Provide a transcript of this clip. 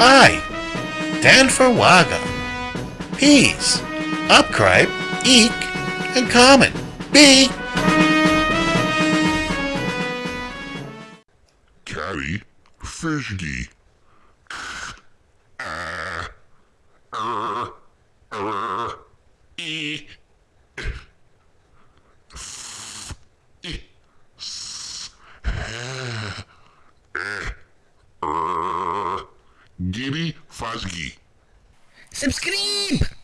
I, Dan for Waga. Peas, upcribe, eek, and common. B. Caddy, fishgy. Ah, er, er, e, Gibby Fuzzy. Subscribe!